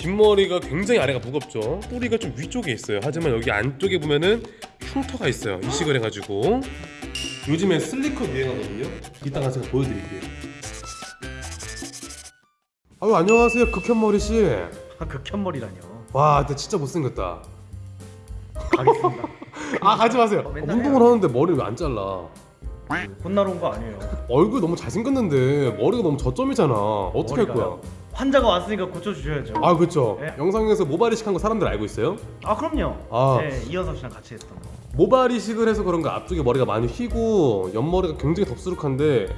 뒷머리가 굉장히 아래가 무겁죠. 뿌리가 좀 위쪽에 있어요. 하지만 여기 안쪽에 보면은 흉터가 있어요. 이식을 해가지고. 요즘에 슬리컷 유행하거든요. 이따가 제가 보여드릴게요. 아유 안녕하세요 극현머리씨. 아 극현머리라뇨. 와 근데 진짜 못생겼다. 가겠습니다. 아 가지 마세요. 어, 운동을 하는데 머리를 왜 안 잘라? 혼나러 온 거 아니에요. 얼굴 너무 잘생겼는데 머리가 너무 저점이잖아. 어떻게 할 거야? 환자가 왔으니까 고쳐주셔야죠. 아 그쵸. 네. 영상에서 모발 이식한 거 사람들 알고 있어요? 아 그럼요. 아. 네 이현석 씨랑 같이 했던 거. 모발 이식을 해서 그런가 앞쪽에 머리가 많이 휘고 옆머리가 굉장히 덥수룩한데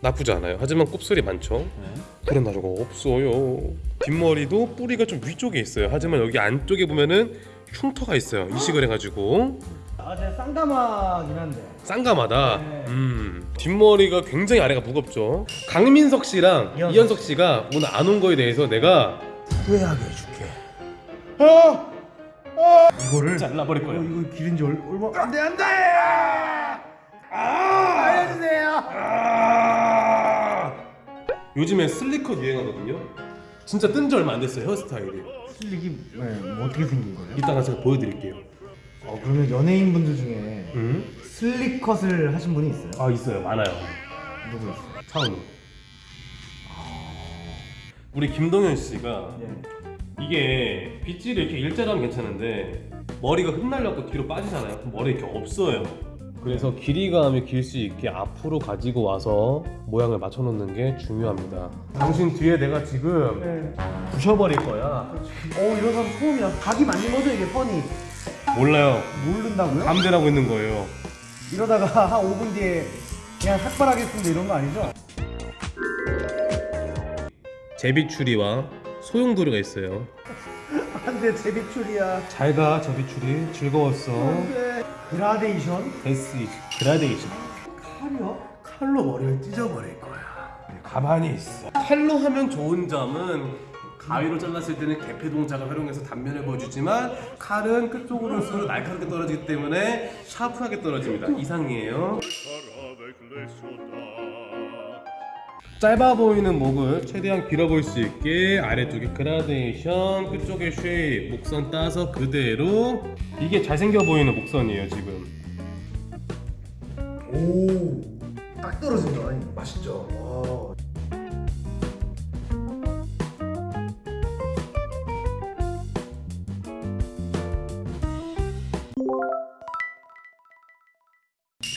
나쁘지 않아요. 하지만 곱슬이 많죠. 네. 그런 나라가 없어요. 뒷머리도 뿌리가 좀 위쪽에 있어요. 하지만 여기 안쪽에 보면은 흉터가 있어요. 이식을 해가지고 아 제가 쌍가마긴 한데. 쌍감하다? 네. 음. 뒷머리가 굉장히 아래가 무겁죠? 강민석 씨랑 이현석 이현석 씨가 오늘 안 온 거에 대해서 내가 후회하게 해줄게. 이거를 잘라버릴 거야 이거 기른 지 얼, 얼마? 안돼 안돼! 아! 알려주세요. 요즘에 슬리컷 유행하거든요? 진짜 뜬 지 얼마 안 됐어요 헤어스타일이. 슬릭이 네, 뭐 어떻게 생긴 거예요? 이따가 제가 보여드릴게요 어 그러면 연예인 분들 중에 음? 슬릭컷을 하신 분이 있어요? 아 있어요 많아요 누구 있어요? 차은우 우리 김동현 씨가 네. 이게 빗질이 이렇게 일자로 하면 괜찮은데 머리가 흩날려고 뒤로 빠지잖아요 그럼 머리 이렇게 없어요 그래서 길이감이 길 수 있게 앞으로 가지고 와서 모양을 맞춰 놓는 게 중요합니다 당신 뒤에 내가 지금 네. 부셔버릴 거야 어 이런 사람 처음이야 각이 맞는 거죠 이게 펀이 몰라요. 모른다고요? 감대라고 있는 거예요. 이러다가 한 5분 뒤에 그냥 삭발하겠습니다. 이런 거 아니죠? 제비추리와 소용돌이가 있어요. 안돼 제비추리야. 잘가 제비추리. 즐거웠어. 안돼 그라데이션? death 그라데이션. 칼이요? 칼로 머리를 찢어버릴 거야. 가만히 있어. 칼로 하면 좋은 점은 가위로 잘랐을 때는 개폐 동작을 활용해서 단면을 보여주지만 칼은 끝쪽으로 올수록 날카롭게 떨어지기 때문에 샤프하게 떨어집니다. 이상이에요. 짧아 보이는 목을 최대한 길어 보일 수 있게 아래쪽에 그라데이션 끝쪽에 쉐입 목선 따서 그대로. 이게 잘생겨 보이는 목선이에요 지금. 오딱 떨어진다. 맛있죠? 와.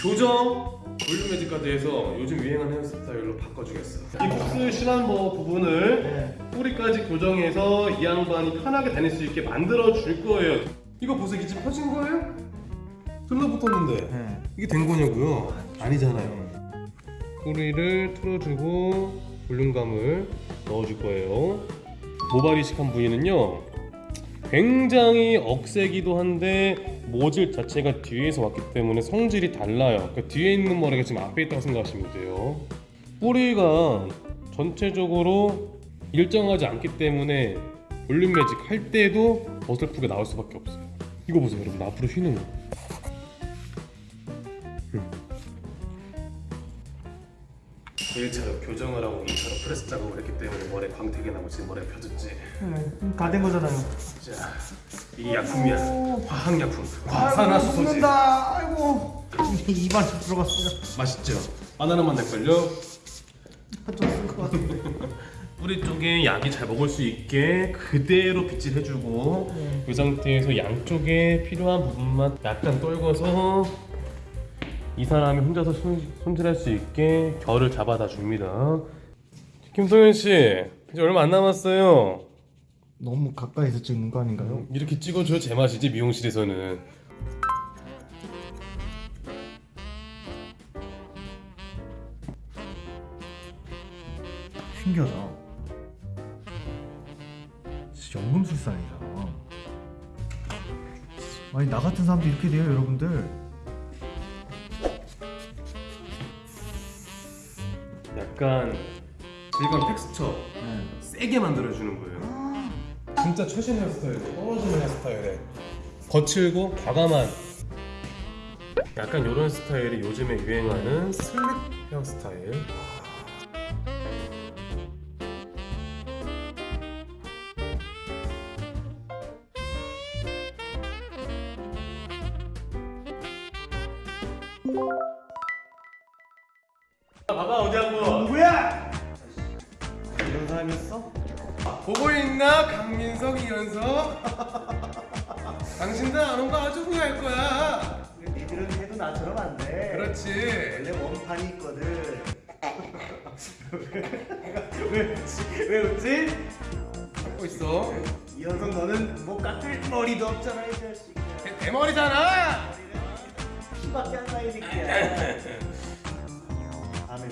교정 볼륨 매직까지해서 요즘 유행하는 헤어스타일로 바꿔주겠어 이 복수 심한 뭐 부분을 네. 뿌리까지 교정해서 이 양반이 편하게 다닐 수 있게 만들어 줄 거예요. 이거 보세요. 지금 퍼진 거예요? 들러붙었는데. 네. 이게 된 거냐고요? 아니잖아요. 뿌리를 틀어주고 볼륨감을 넣어줄 거예요. 모발 이식한 부위는요 굉장히 억세기도 한데 모질 자체가 뒤에서 왔기 때문에 성질이 달라요. 그 뒤에 있는 머리가 지금 앞에 있다고 생각하시면 돼요. 뿌리가 전체적으로 일정하지 않기 때문에 볼륨 매직 할 때도 어설프게 나올 수밖에 없어요. 이거 보세요 여러분. 앞으로 휘는 거 1차로 교정을 하고 2차로 프레스 작업을 했기 때문에 머리에 광택이 나고 지금 머리가 펴졌지. 다된 거잖아요. 자 이게 약품이야. 화학약품. 과산화수소지 먹는다. 아이고. 입안 좀 들어갔어요. 맛있죠? 바나나만 될걸요? 좀쓸것 같아 뿌리 쪽에 약이 잘 먹을 수 있게 그대로 빗질 해주고 네. 그 상태에서 양쪽에 필요한 부분만 약간 떨궈서 이 사람이 혼자서 손, 손질할 수 있게 결을 잡아다 줍니다. 김동현 씨 이제 얼마 안 남았어요. 너무 가까이서 찍는 거 아닌가요? 이렇게 찍어줘야 제맛이지 미용실에서는. 신기하다. 진짜 연금술사이잖아 아니 나 같은 사람도 이렇게 돼요 여러분들 약간 질감 텍스처 네. 세게 만들어주는 거예요. 진짜 최신 헤어스타일 떨어지는 헤어스타일에 거칠고 과감한. 약간 이런 스타일이 요즘에 유행하는 슬립 헤어스타일. 봐봐 어디 한번. 이런 사람이었어? 보고 있나 강민석 이현석 당신들 안 온 거 아주 후회할 거야 니들은 해도 나처럼 안 돼. 그렇지 원래 원판이 있거든. 왜 웃지? 왜 웃지? 하고 있어 이현석 너는 뭐 깎을 머리도 없잖아 이 자식. 대, 대머리잖아 피밖에 안 나이 새끼야. 다음에